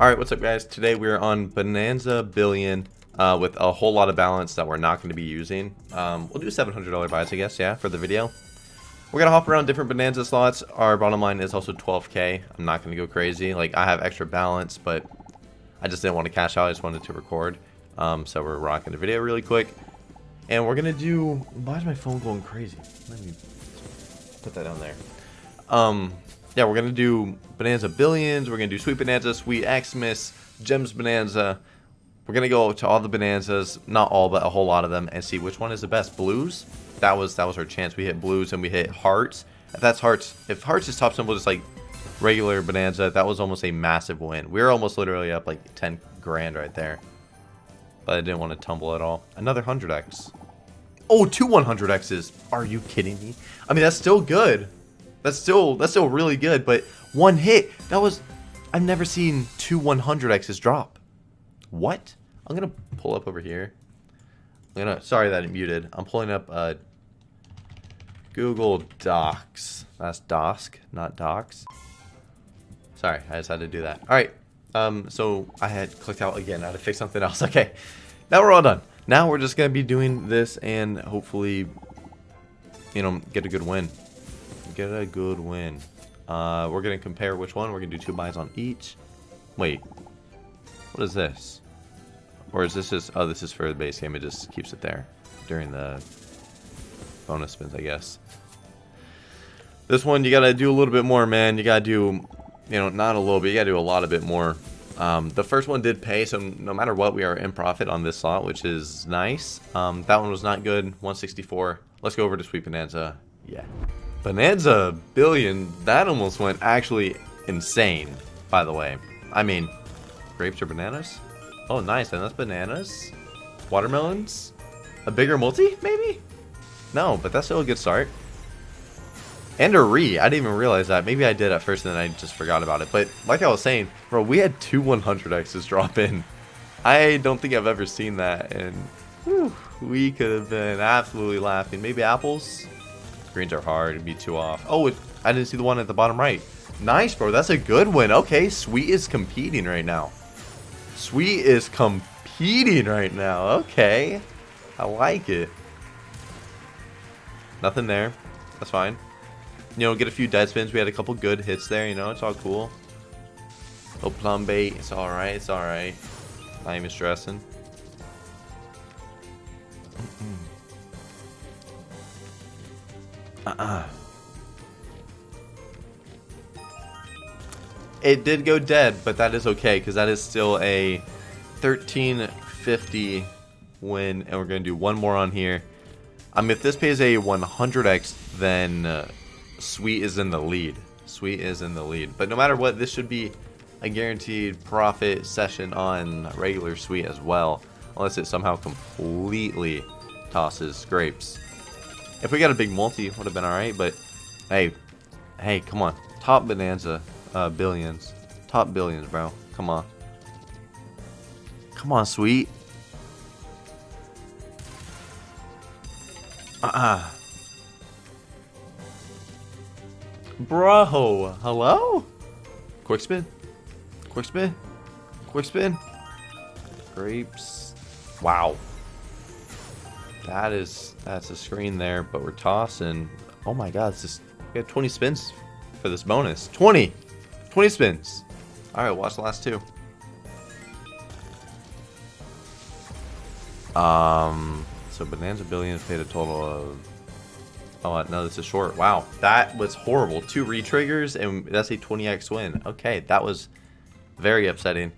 Alright, what's up guys? Today we're on Bonanza Billion uh, with a whole lot of balance that we're not going to be using. Um, we'll do $700 buys, I guess, yeah, for the video. We're going to hop around different Bonanza slots. Our bottom line is also 12k. I'm not going to go crazy. Like, I have extra balance, but I just didn't want to cash out. I just wanted to record. Um, so we're rocking the video really quick. And we're going to do... Why is my phone going crazy? Let me put that down there. Um, yeah, we're going to do Bonanza Billions. We're going to do Sweet Bonanza, Sweet Xmas, Gems Bonanza. We're going to go to all the Bonanzas, not all, but a whole lot of them, and see which one is the best. Blues, that was that was our chance. We hit Blues and we hit Hearts. If that's Hearts, if Hearts is top symbol, just like regular Bonanza, that was almost a massive win. We were almost literally up like 10 grand right there. But I didn't want to tumble at all. Another 100x. Oh, two 100x's. Are you kidding me? I mean, that's still good. That's still that's still really good, but one hit. That was I've never seen two 100x's drop. What? I'm gonna pull up over here. I'm gonna sorry that it muted. I'm pulling up uh Google Docs. That's Dosk, not Docs. Sorry, I just had to do that. Alright. Um, so I had clicked out again. I had to fix something else. Okay. Now we're all done. Now we're just gonna be doing this and hopefully you know get a good win get a good win. Uh, we're going to compare which one. We're going to do two buys on each. Wait. What is this? Or is this just... Oh, this is for the base game. It just keeps it there during the bonus spins, I guess. This one, you got to do a little bit more, man. You got to do, you know, not a little bit. You got to do a lot of bit more. Um, the first one did pay, so no matter what, we are in profit on this slot, which is nice. Um, that one was not good. 164. Let's go over to Sweet Bonanza. Yeah. Bonanza Billion, that almost went actually insane, by the way. I mean, grapes or bananas? Oh, nice, and that's bananas? Watermelons? A bigger multi, maybe? No, but that's still a good start. And a re, I didn't even realize that. Maybe I did at first and then I just forgot about it. But like I was saying, bro, we had two 100x's drop in. I don't think I've ever seen that, and whew, we could have been absolutely laughing. Maybe apples? Greens are hard. It'd be too off. Oh, it, I didn't see the one at the bottom right. Nice, bro. That's a good win. Okay, Sweet is competing right now. Sweet is competing right now. Okay. I like it. Nothing there. That's fine. You know, get a few dead spins. We had a couple good hits there. You know, it's all cool. Oh, plum bait. It's alright. It's alright. Even stressing. Uh-uh. It did go dead, but that is okay, because that is still a 1350 win, and we're going to do one more on here. Um, if this pays a 100x, then uh, Sweet is in the lead. Sweet is in the lead. But no matter what, this should be a guaranteed profit session on regular Sweet as well, unless it somehow completely tosses grapes. If we got a big multi, would have been alright, but hey, hey, come on. Top Bonanza uh, billions. Top billions, bro. Come on. Come on, sweet. Uh-uh. Bro, hello? Quick spin. Quick spin. Quick spin. Grapes. Wow. That is, that's a screen there, but we're tossing. Oh my god, it's just, we have 20 spins for this bonus. 20! 20 spins. Alright, watch the last two. Um, so Bonanza Billions paid a total of... Oh, no, this is short. Wow, that was horrible. Two re-triggers, and that's a 20x win. Okay, that was very upsetting.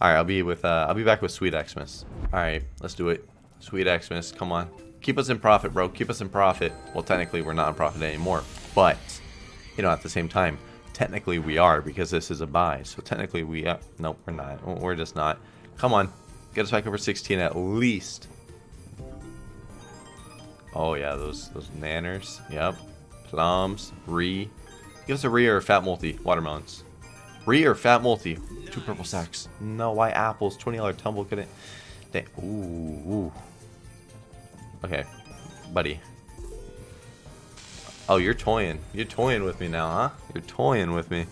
Alright, I'll be with, uh, I'll be back with Sweet Xmas. Alright, let's do it. Sweet Xmas, come on. Keep us in profit, bro. Keep us in profit. Well, technically, we're not in profit anymore. But, you know, at the same time, technically we are because this is a buy. So technically we... Uh, nope, we're not. We're just not. Come on. Get us back over 16 at least. Oh, yeah, those those nanners. Yep. Plums. Re. Give us a re or a fat multi. Watermelons. Re or fat multi. Two purple sacks. No, why apples? $20 tumble couldn't... Ooh, ooh. Okay, buddy. Oh, you're toying. You're toying with me now, huh? You're toying with me.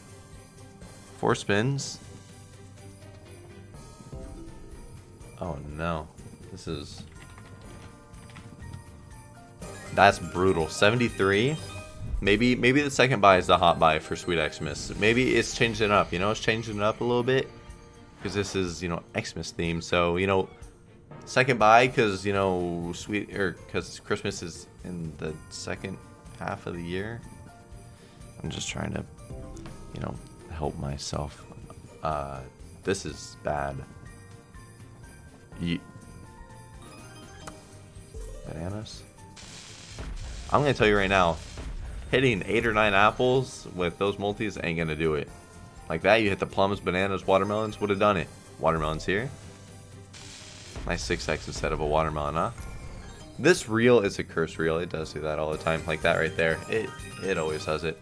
Four spins. Oh no. This is... That's brutal. 73? Maybe maybe the second buy is the hot buy for Sweet Xmas. Maybe it's changing it up, you know? It's changing it up a little bit. Because this is, you know, Xmas theme. So, you know, second buy because, you know, Sweet... Or because Christmas is in the second half of the year. I'm just trying to, you know, help myself. Uh, this is bad. Ye Bananas? I'm gonna tell you right now, hitting 8 or 9 apples with those multis ain't gonna do it. Like that, you hit the plums, bananas, watermelons, would have done it. Watermelons here. Nice 6x instead of a watermelon, huh? This reel is a curse reel. It does do that all the time. Like that right there. It, it always does it.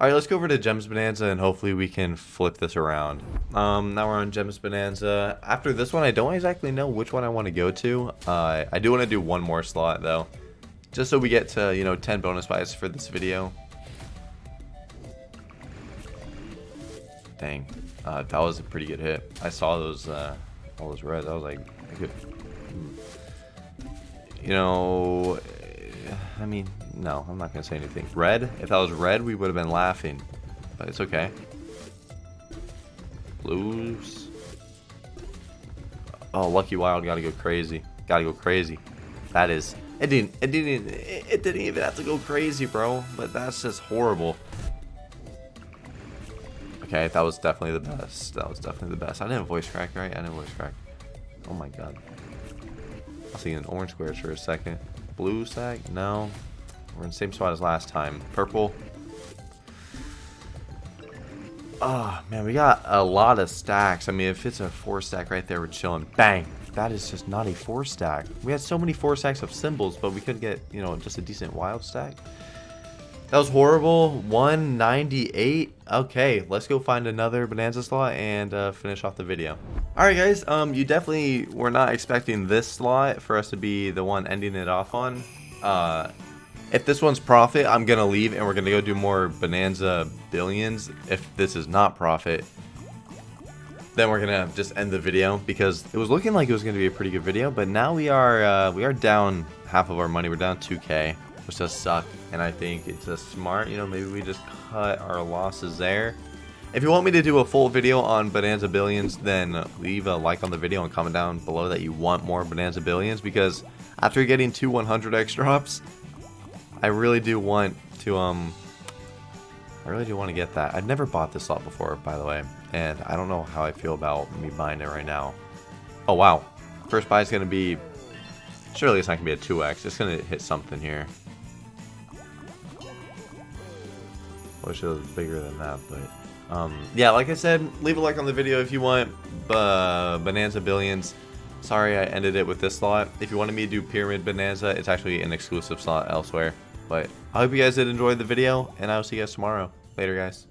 Alright, let's go over to Gems Bonanza and hopefully we can flip this around. Um, now we're on Gems Bonanza. After this one, I don't exactly know which one I want to go to. Uh, I do want to do one more slot though. Just so we get to, you know, 10 bonus buys for this video. Dang. Uh, that was a pretty good hit. I saw those, uh, all those reds. I was like, I could... You know, I mean, no, I'm not going to say anything. Red? If that was red, we would have been laughing. But it's okay. Blues. Oh, Lucky Wild got to go crazy. Got to go crazy. That is... It didn't, it didn't, it didn't even have to go crazy, bro. But that's just horrible. Okay, that was definitely the best. That was definitely the best. I didn't voice crack, right? I didn't voice crack. Oh my god. I was thinking orange squares for a second. Blue stack? No. We're in the same spot as last time. Purple. Oh, man, we got a lot of stacks. I mean, if it's a four stack right there, we're chilling. Bang. That is just not a four stack. We had so many four stacks of symbols, but we couldn't get, you know, just a decent wild stack. That was horrible. 198. Okay, let's go find another Bonanza slot and uh, finish off the video. Alright guys, um, you definitely were not expecting this slot for us to be the one ending it off on. Uh, if this one's profit, I'm going to leave and we're going to go do more Bonanza Billions. If this is not profit, then we're going to just end the video because it was looking like it was going to be a pretty good video. But now we are, uh, we are down half of our money. We're down 2k which does suck. And I think it's a smart, you know, maybe we just cut our losses there. If you want me to do a full video on Bonanza Billions, then leave a like on the video and comment down below that you want more Bonanza Billions because after getting two 100x drops, I really do want to, um, I really do want to get that. I've never bought this lot before, by the way, and I don't know how I feel about me buying it right now. Oh, wow. First buy is going to be, surely it's not going to be a 2x. It's going to hit something here. Wish it was bigger than that, but um, yeah, like I said, leave a like on the video if you want Bonanza Billions. Sorry I ended it with this slot. If you wanted me to do Pyramid Bonanza, it's actually an exclusive slot elsewhere. But I hope you guys did enjoy the video, and I will see you guys tomorrow. Later, guys.